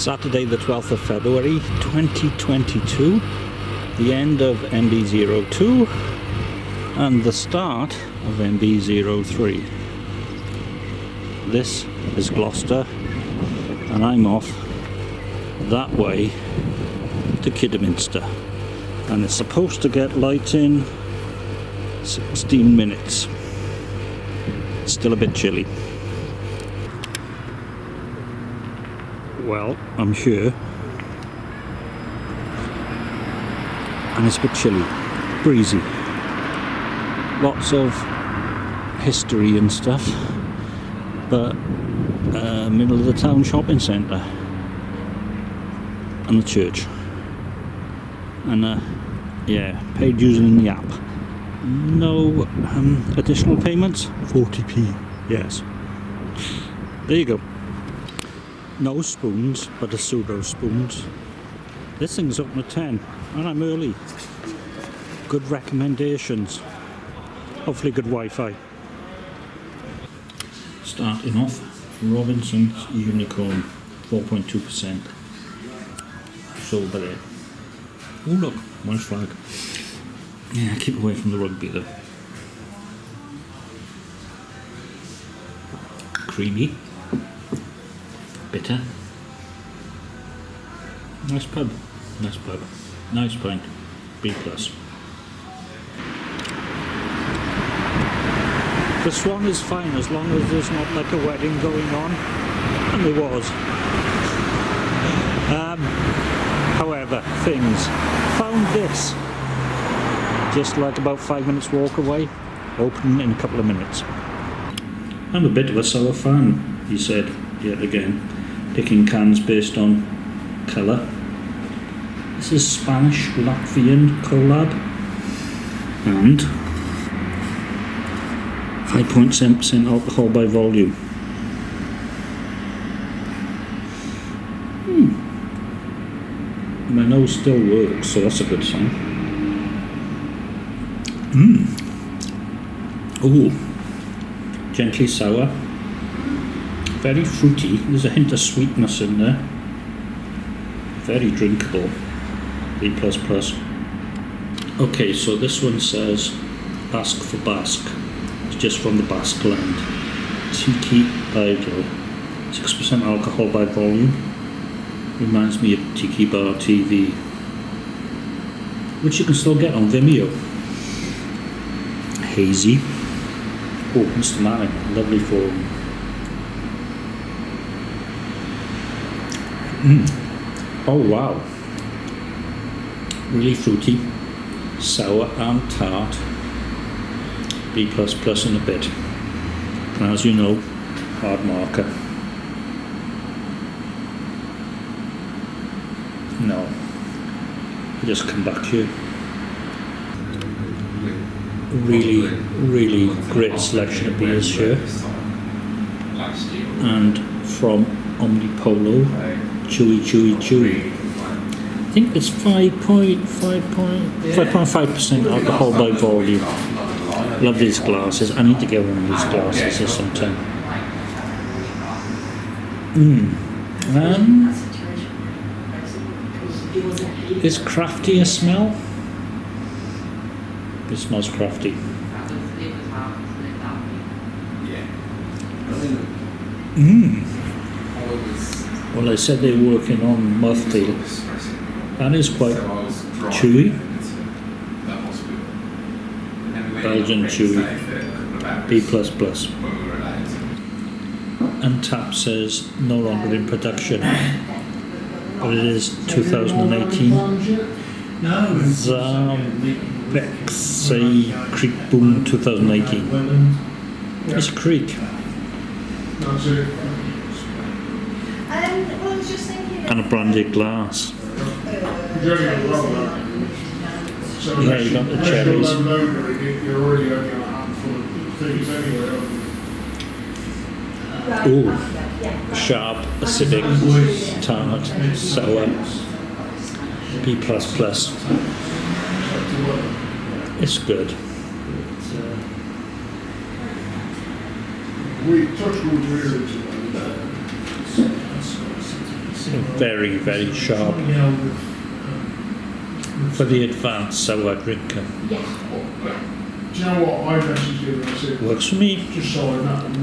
Saturday the 12th of February 2022 the end of MB02 and the start of MB03 this is Gloucester and I'm off that way to Kidderminster and it's supposed to get light in 16 minutes. Still a bit chilly well I'm sure. and it's a bit chilly breezy. Lots of history and stuff. But uh, middle of the town shopping centre. And the church. And uh, yeah paid using the app. No um, additional payments? 40p yes. There you go no spoons but a pseudo spoons. This thing's open at 10 and I'm early. Good recommendations. Hopefully good Wi-Fi. Starting off Robinson's Unicorn 4.2% sold by there oh look nice flag. Yeah keep away from the rugby though. Creamy bitter. Nice pub. Nice pub. Nice pint. B plus. The Swan is fine as long as there's not like a wedding going on, and there was. Um, however, things. Found this. Just like about five minutes walk away, open in a couple of minutes. I'm a bit of a sour fan, he said yet again, picking cans based on colour. This is Spanish Latvian collab and 5.7% alcohol by volume. Hmm. My nose still works, so that's a good sign. Mmm. Ooh. Gently sour. Very fruity. There's a hint of sweetness in there. Very drinkable. B++. Okay, so this one says Basque for Basque It's just from the Basque land. Tiki Idol, 6% alcohol by volume. Reminds me of Tiki Bar TV, which you can still get on Vimeo. Hazy. Oh, Mr. Manning, lovely form. Mm. Oh wow. Really fruity, sour and tart. B++ plus in a bit. And as you know, hard marker. No. I just come back here. Really, really great selection of beers here. And from Omnipollo, Chewy Chewy Chewy. I think it's 5.5% alcohol by volume. Love these glasses. I need to get one of these glasses or something. Mm. Um, is crafty a smell? It smells crafty. Mmm. Well, they said they're working on mouthfeel. That is quite chewy. Belgian Chewy B++. plus And tap says no longer in production, but it is 2018. Zambexay Kriek Boon 2018. It's a kriek. And a branded glass. Yeah, you got the cherries. Ooh, sharp, acidic, tart, sour, uh, B++. Plus It's good. very, very sharp Trying to very sharp for the advanced sour drinker. Do you know what? I messaged him and I said, Works for me. just so I know,